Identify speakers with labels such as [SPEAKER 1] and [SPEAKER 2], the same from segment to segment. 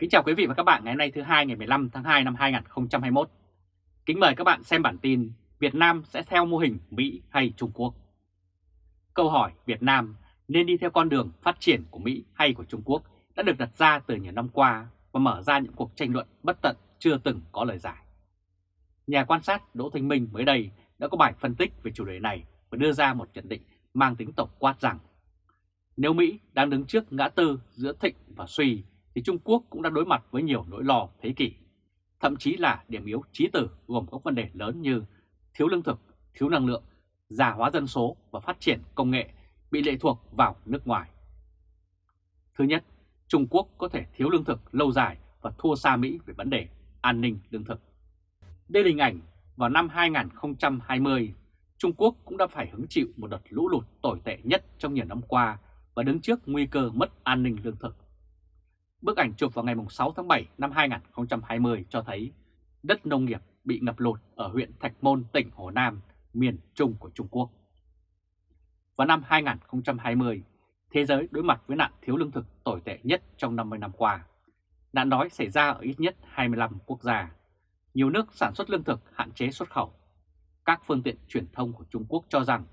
[SPEAKER 1] Kính chào quý vị và các bạn ngày hôm nay thứ hai ngày 15 tháng 2 năm 2021. Kính mời các bạn xem bản tin Việt Nam sẽ theo mô hình Mỹ hay Trung Quốc. Câu hỏi Việt Nam nên đi theo con đường phát triển của Mỹ hay của Trung Quốc đã được đặt ra từ nhiều năm qua và mở ra những cuộc tranh luận bất tận chưa từng có lời giải. Nhà quan sát Đỗ Thanh Minh mới đây đã có bài phân tích về chủ đề này và đưa ra một nhận định mang tính tổng quát rằng, nếu Mỹ đang đứng trước ngã tư giữa thịnh và suy thì Trung Quốc cũng đã đối mặt với nhiều nỗi lo thế kỷ, thậm chí là điểm yếu trí tử gồm các vấn đề lớn như thiếu lương thực, thiếu năng lượng, già hóa dân số và phát triển công nghệ bị lệ thuộc vào nước ngoài. Thứ nhất, Trung Quốc có thể thiếu lương thực lâu dài và thua xa Mỹ về vấn đề an ninh lương thực. Đây là hình ảnh vào năm 2020, Trung Quốc cũng đã phải hứng chịu một đợt lũ lụt tồi tệ nhất trong nhiều năm qua và đứng trước nguy cơ mất an ninh lương thực. Bức ảnh chụp vào ngày 6 tháng 7 năm 2020 cho thấy đất nông nghiệp bị ngập lụt ở huyện Thạch Môn, tỉnh Hồ Nam, miền Trung của Trung Quốc. Vào năm 2020, thế giới đối mặt với nạn thiếu lương thực tồi tệ nhất trong 50 năm qua. Nạn đói xảy ra ở ít nhất 25 quốc gia. Nhiều nước sản xuất lương thực hạn chế xuất khẩu. Các phương tiện truyền thông của Trung Quốc cho rằng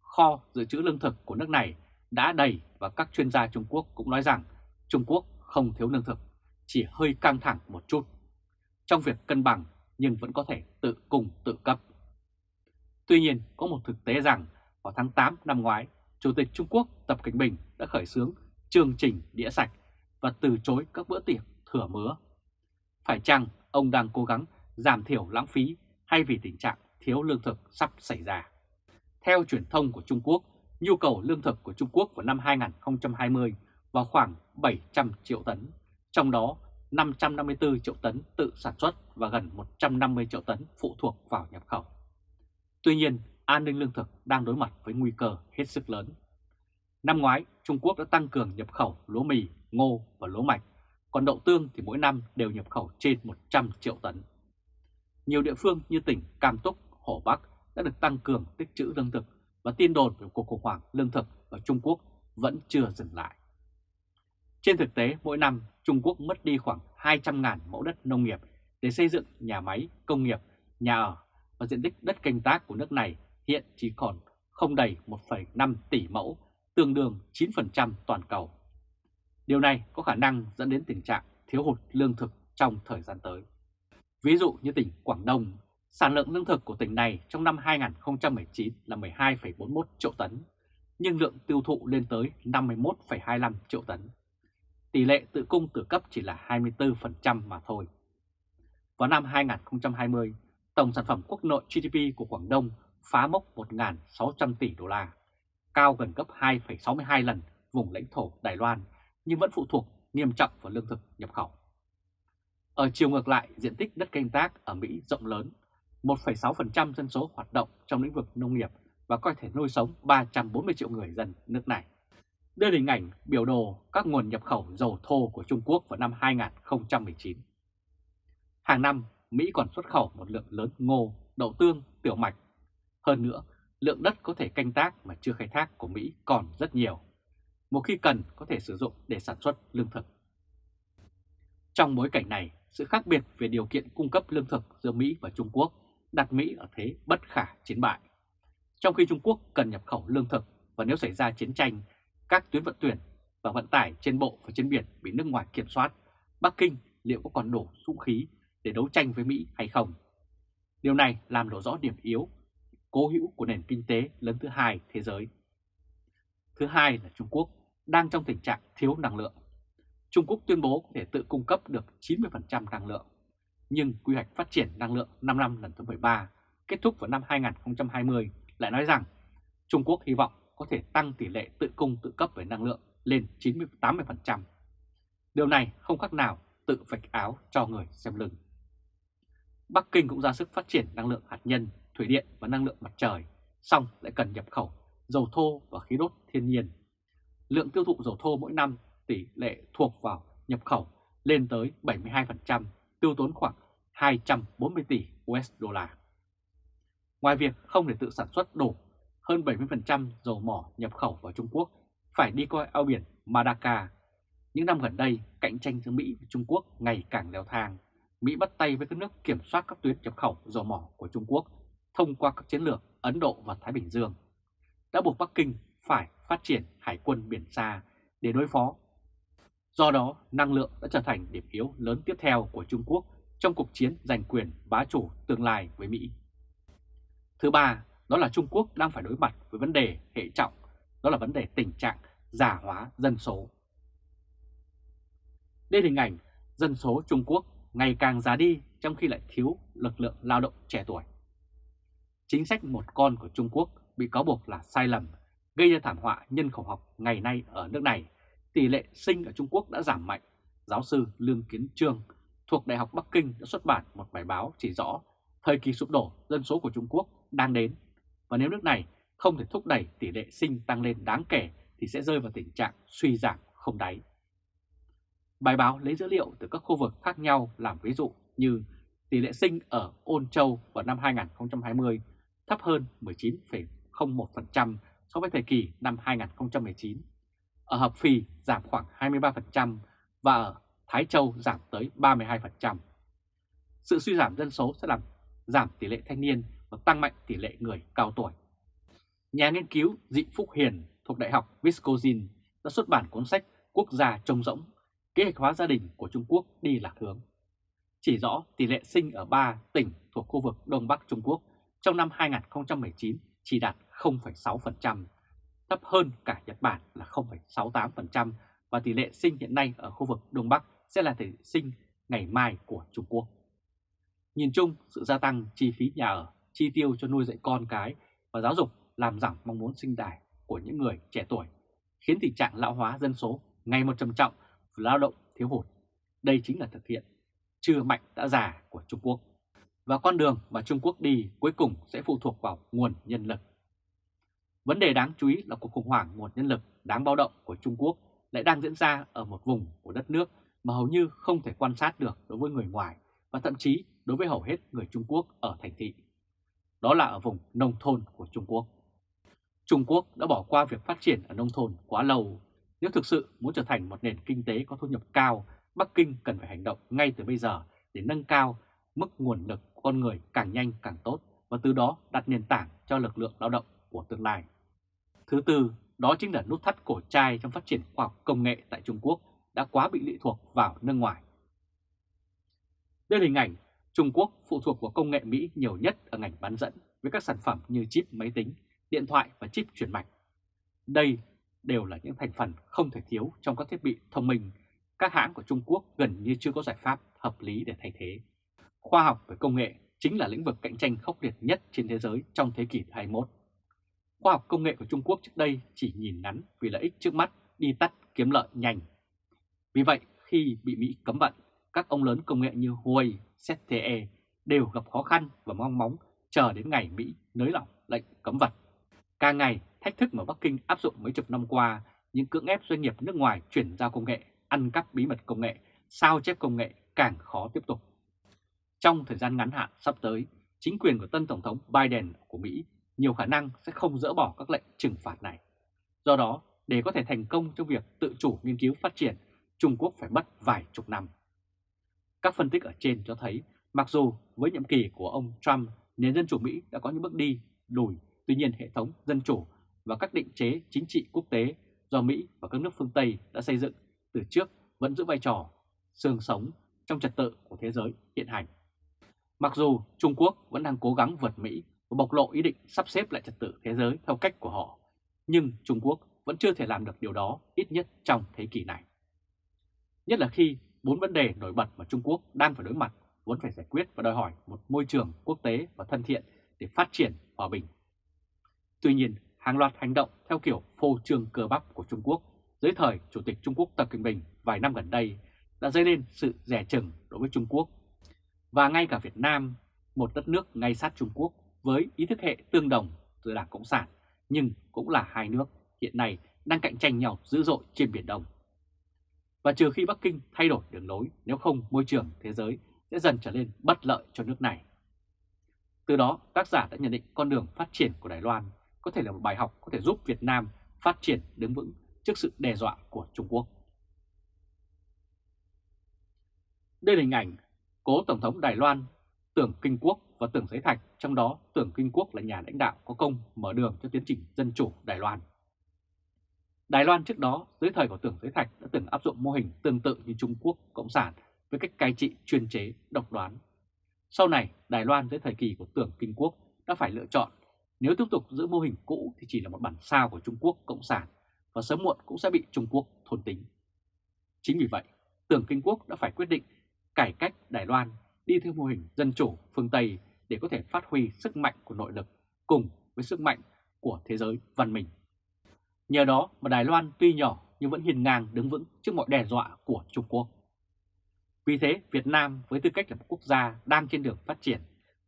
[SPEAKER 1] kho dự trữ lương thực của nước này đã đầy và các chuyên gia Trung Quốc cũng nói rằng Trung Quốc không thiếu lương thực, chỉ hơi căng thẳng một chút. Trong việc cân bằng nhưng vẫn có thể tự cung tự cấp. Tuy nhiên có một thực tế rằng vào tháng 8 năm ngoái, Chủ tịch Trung Quốc Tập Cảnh Bình đã khởi xướng chương trình đĩa sạch và từ chối các bữa tiệc thừa mứa. Phải chăng ông đang cố gắng giảm thiểu lãng phí hay vì tình trạng thiếu lương thực sắp xảy ra? Theo truyền thông của Trung Quốc, nhu cầu lương thực của Trung Quốc vào năm 2020 vào khoảng 700 triệu tấn, trong đó 554 triệu tấn tự sản xuất và gần 150 triệu tấn phụ thuộc vào nhập khẩu. Tuy nhiên, an ninh lương thực đang đối mặt với nguy cơ hết sức lớn. Năm ngoái, Trung Quốc đã tăng cường nhập khẩu lúa mì, ngô và lúa mạch, còn đậu tương thì mỗi năm đều nhập khẩu trên 100 triệu tấn. Nhiều địa phương như tỉnh Cam Túc, Hồ Bắc đã được tăng cường tích trữ lương thực và tin đồn về cuộc khủng hoảng lương thực ở Trung Quốc vẫn chưa dừng lại. Trên thực tế, mỗi năm Trung Quốc mất đi khoảng 200.000 mẫu đất nông nghiệp để xây dựng nhà máy, công nghiệp, nhà ở và diện tích đất canh tác của nước này hiện chỉ còn không đầy 1,5 tỷ mẫu, tương đương 9% toàn cầu. Điều này có khả năng dẫn đến tình trạng thiếu hụt lương thực trong thời gian tới. Ví dụ như tỉnh Quảng Đông, sản lượng lương thực của tỉnh này trong năm 2019 là 12,41 triệu tấn, nhưng lượng tiêu thụ lên tới 51,25 triệu tấn tỷ lệ tự cung tự cấp chỉ là 24% mà thôi. Vào năm 2020, tổng sản phẩm quốc nội GDP của Quảng Đông phá mốc 1.600 tỷ đô la, cao gần gấp 2,62 lần vùng lãnh thổ Đài Loan, nhưng vẫn phụ thuộc nghiêm trọng vào lương thực nhập khẩu. Ở chiều ngược lại, diện tích đất canh tác ở Mỹ rộng lớn, 1,6% dân số hoạt động trong lĩnh vực nông nghiệp và có thể nuôi sống 340 triệu người dân nước này đưa hình ảnh biểu đồ các nguồn nhập khẩu dầu thô của Trung Quốc vào năm 2019. Hàng năm, Mỹ còn xuất khẩu một lượng lớn ngô, đậu tương, tiểu mạch. Hơn nữa, lượng đất có thể canh tác mà chưa khai thác của Mỹ còn rất nhiều. Một khi cần có thể sử dụng để sản xuất lương thực. Trong bối cảnh này, sự khác biệt về điều kiện cung cấp lương thực giữa Mỹ và Trung Quốc đặt Mỹ ở thế bất khả chiến bại. Trong khi Trung Quốc cần nhập khẩu lương thực và nếu xảy ra chiến tranh các tuyến vận chuyển và vận tải trên bộ và trên biển bị nước ngoài kiểm soát, Bắc Kinh liệu có còn đủ vũ khí để đấu tranh với Mỹ hay không? Điều này làm lộ rõ điểm yếu, cố hữu của nền kinh tế lớn thứ hai thế giới. Thứ hai là Trung Quốc đang trong tình trạng thiếu năng lượng. Trung Quốc tuyên bố có thể tự cung cấp được 90% năng lượng, nhưng quy hoạch phát triển năng lượng 5 năm lần thứ 13 kết thúc vào năm 2020 lại nói rằng Trung Quốc hy vọng có thể tăng tỷ lệ tự cung tự cấp về năng lượng lên 90-80%. Điều này không khác nào tự vạch áo cho người xem lưng. Bắc Kinh cũng ra sức phát triển năng lượng hạt nhân, thủy điện và năng lượng mặt trời, xong lại cần nhập khẩu dầu thô và khí đốt thiên nhiên. Lượng tiêu thụ dầu thô mỗi năm tỷ lệ thuộc vào nhập khẩu lên tới 72%, tiêu tốn khoảng 240 tỷ USD. Ngoài việc không thể tự sản xuất đủ hơn 70% dầu mỏ nhập khẩu vào Trung Quốc phải đi qua eo biển Madaka. Những năm gần đây, cạnh tranh giữa Mỹ và Trung Quốc ngày càng leo thang. Mỹ bắt tay với các nước kiểm soát các tuyến nhập khẩu dầu mỏ của Trung Quốc thông qua các chiến lược Ấn Độ và Thái Bình Dương, đã buộc Bắc Kinh phải phát triển hải quân biển xa để đối phó. Do đó, năng lượng đã trở thành điểm yếu lớn tiếp theo của Trung Quốc trong cuộc chiến giành quyền bá chủ tương lai với Mỹ. Thứ ba, đó là Trung Quốc đang phải đối mặt với vấn đề hệ trọng, đó là vấn đề tình trạng già hóa dân số. Đây là hình ảnh dân số Trung Quốc ngày càng già đi trong khi lại thiếu lực lượng lao động trẻ tuổi. Chính sách một con của Trung Quốc bị cáo buộc là sai lầm, gây ra thảm họa nhân khẩu học ngày nay ở nước này. Tỷ lệ sinh ở Trung Quốc đã giảm mạnh. Giáo sư Lương Kiến Trương thuộc Đại học Bắc Kinh đã xuất bản một bài báo chỉ rõ thời kỳ sụp đổ dân số của Trung Quốc đang đến. Và nếu nước này không thể thúc đẩy tỷ lệ sinh tăng lên đáng kể thì sẽ rơi vào tình trạng suy giảm không đáy. Bài báo lấy dữ liệu từ các khu vực khác nhau làm ví dụ như tỷ lệ sinh ở Ôn Châu vào năm 2020 thấp hơn 19,01% so với thời kỳ năm 2019. Ở Hợp Phì giảm khoảng 23% và ở Thái Châu giảm tới 32%. Sự suy giảm dân số sẽ làm giảm tỷ lệ thanh niên và tăng mạnh tỷ lệ người cao tuổi. Nhà nghiên cứu Dị Phúc Hiền thuộc Đại học Wisconsin đã xuất bản cuốn sách Quốc gia trông rỗng, kế hoạch hóa gia đình của Trung Quốc đi lạc hướng. Chỉ rõ tỷ lệ sinh ở ba tỉnh thuộc khu vực Đông Bắc Trung Quốc trong năm 2019 chỉ đạt 0,6%, thấp hơn cả Nhật Bản là 0,68% và tỷ lệ sinh hiện nay ở khu vực Đông Bắc sẽ là tỷ lệ sinh ngày mai của Trung Quốc. Nhìn chung, sự gia tăng chi phí nhà ở, chi tiêu cho nuôi dạy con cái và giáo dục làm giảm mong muốn sinh đài của những người trẻ tuổi, khiến tình trạng lão hóa dân số ngày một trầm trọng và lao động thiếu hụt. Đây chính là thực hiện chưa mạnh đã già của Trung Quốc. Và con đường mà Trung Quốc đi cuối cùng sẽ phụ thuộc vào nguồn nhân lực. Vấn đề đáng chú ý là cuộc khủng hoảng nguồn nhân lực đáng báo động của Trung Quốc lại đang diễn ra ở một vùng của đất nước mà hầu như không thể quan sát được đối với người ngoài và thậm chí đối với hầu hết người Trung Quốc ở thành thị. Đó là ở vùng nông thôn của Trung Quốc. Trung Quốc đã bỏ qua việc phát triển ở nông thôn quá lâu. Nếu thực sự muốn trở thành một nền kinh tế có thu nhập cao, Bắc Kinh cần phải hành động ngay từ bây giờ để nâng cao mức nguồn lực của con người càng nhanh càng tốt và từ đó đặt nền tảng cho lực lượng lao động của tương lai. Thứ tư, đó chính là nút thắt cổ chai trong phát triển khoa học công nghệ tại Trung Quốc đã quá bị lệ thuộc vào nước ngoài. Đây là hình ảnh Trung Quốc phụ thuộc vào công nghệ Mỹ nhiều nhất ở ngành bán dẫn với các sản phẩm như chip máy tính, điện thoại và chip chuyển mạch. Đây đều là những thành phần không thể thiếu trong các thiết bị thông minh. Các hãng của Trung Quốc gần như chưa có giải pháp hợp lý để thay thế. Khoa học và công nghệ chính là lĩnh vực cạnh tranh khốc liệt nhất trên thế giới trong thế kỷ 21. Khoa học công nghệ của Trung Quốc trước đây chỉ nhìn ngắn vì lợi ích trước mắt đi tắt kiếm lợi nhanh. Vì vậy, khi bị Mỹ cấm vận, các ông lớn công nghệ như Huawei, ZTE đều gặp khó khăn và mong móng chờ đến ngày Mỹ nới lỏng lệnh cấm vận. Càng ngày, thách thức mà Bắc Kinh áp dụng mấy chục năm qua, những cưỡng ép doanh nghiệp nước ngoài chuyển giao công nghệ, ăn cắp bí mật công nghệ, sao chép công nghệ càng khó tiếp tục. Trong thời gian ngắn hạn sắp tới, chính quyền của tân Tổng thống Biden của Mỹ nhiều khả năng sẽ không dỡ bỏ các lệnh trừng phạt này. Do đó, để có thể thành công trong việc tự chủ nghiên cứu phát triển, Trung Quốc phải mất vài chục năm. Các phân tích ở trên cho thấy, mặc dù với nhiệm kỳ của ông Trump, nền dân chủ Mỹ đã có những bước đi lùi, tuy nhiên hệ thống dân chủ và các định chế chính trị quốc tế do Mỹ và các nước phương Tây đã xây dựng từ trước vẫn giữ vai trò xương sống trong trật tự của thế giới hiện hành. Mặc dù Trung Quốc vẫn đang cố gắng vượt Mỹ và bộc lộ ý định sắp xếp lại trật tự thế giới theo cách của họ, nhưng Trung Quốc vẫn chưa thể làm được điều đó ít nhất trong thế kỷ này. Nhất là khi bốn vấn đề nổi bật mà Trung Quốc đang phải đối mặt vẫn phải giải quyết và đòi hỏi một môi trường quốc tế và thân thiện để phát triển hòa bình. Tuy nhiên, hàng loạt hành động theo kiểu phô trương cơ bắp của Trung Quốc dưới thời Chủ tịch Trung Quốc Tập Cận Bình vài năm gần đây đã dấy lên sự rẻ chừng đối với Trung Quốc. Và ngay cả Việt Nam, một đất nước ngay sát Trung Quốc với ý thức hệ tương đồng giữa Đảng Cộng sản, nhưng cũng là hai nước hiện nay đang cạnh tranh nhau dữ dội trên Biển Đông. Và trừ khi Bắc Kinh thay đổi đường lối, nếu không môi trường thế giới sẽ dần trở nên bất lợi cho nước này. Từ đó, tác giả đã nhận định con đường phát triển của Đài Loan có thể là một bài học có thể giúp Việt Nam phát triển đứng vững trước sự đe dọa của Trung Quốc. Đây là hình ảnh cố Tổng thống Đài Loan Tưởng Kinh Quốc và Tưởng Giấy Thạch, trong đó Tưởng Kinh Quốc là nhà lãnh đạo có công mở đường cho tiến trình dân chủ Đài Loan. Đài Loan trước đó, dưới thời của Tưởng Giới Thạch đã từng áp dụng mô hình tương tự như Trung Quốc Cộng sản với cách cai trị chuyên chế, độc đoán. Sau này, Đài Loan dưới thời kỳ của Tưởng Kinh Quốc đã phải lựa chọn nếu tiếp tục giữ mô hình cũ thì chỉ là một bản sao của Trung Quốc Cộng sản và sớm muộn cũng sẽ bị Trung Quốc thôn tính. Chính vì vậy, Tưởng Kinh Quốc đã phải quyết định cải cách Đài Loan đi theo mô hình dân chủ phương Tây để có thể phát huy sức mạnh của nội lực cùng với sức mạnh của thế giới văn minh. Nhờ đó mà Đài Loan tuy nhỏ nhưng vẫn hiền ngang đứng vững trước mọi đe dọa của Trung Quốc. Vì thế Việt Nam với tư cách là một quốc gia đang trên đường phát triển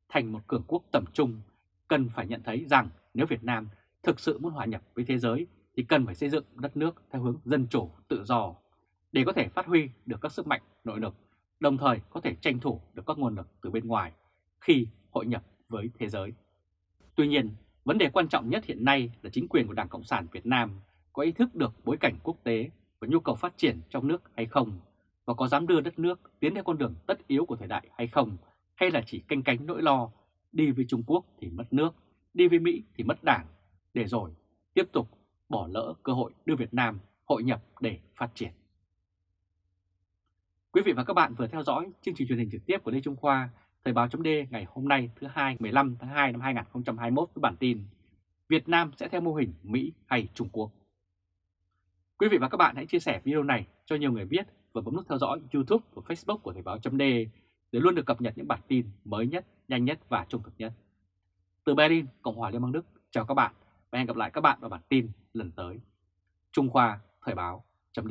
[SPEAKER 1] thành một cường quốc tầm trung cần phải nhận thấy rằng nếu Việt Nam thực sự muốn hòa nhập với thế giới thì cần phải xây dựng đất nước theo hướng dân chủ, tự do để có thể phát huy được các sức mạnh nội lực, đồng thời có thể tranh thủ được các nguồn lực từ bên ngoài khi hội nhập với thế giới. Tuy nhiên, vấn đề quan trọng nhất hiện nay là chính quyền của Đảng Cộng sản Việt Nam có ý thức được bối cảnh quốc tế và nhu cầu phát triển trong nước hay không, và có dám đưa đất nước tiến theo con đường tất yếu của thời đại hay không, hay là chỉ canh cánh nỗi lo đi với Trung Quốc thì mất nước, đi với Mỹ thì mất đảng, để rồi tiếp tục bỏ lỡ cơ hội đưa Việt Nam hội nhập để phát triển. Quý vị và các bạn vừa theo dõi chương trình truyền hình trực tiếp của Lê Trung Khoa, Thời báo chấm ngày hôm nay thứ hai 15 tháng 2 năm 2021 với bản tin Việt Nam sẽ theo mô hình Mỹ hay Trung Quốc. Quý vị và các bạn hãy chia sẻ video này cho nhiều người biết và bấm nút theo dõi YouTube và Facebook của Thời báo chấm để luôn được cập nhật những bản tin mới nhất, nhanh nhất và trung thực nhất. Từ Berlin, Cộng hòa Liên bang Đức, chào các bạn và hẹn gặp lại các bạn vào bản tin lần tới. Trung Khoa Thời báo chấm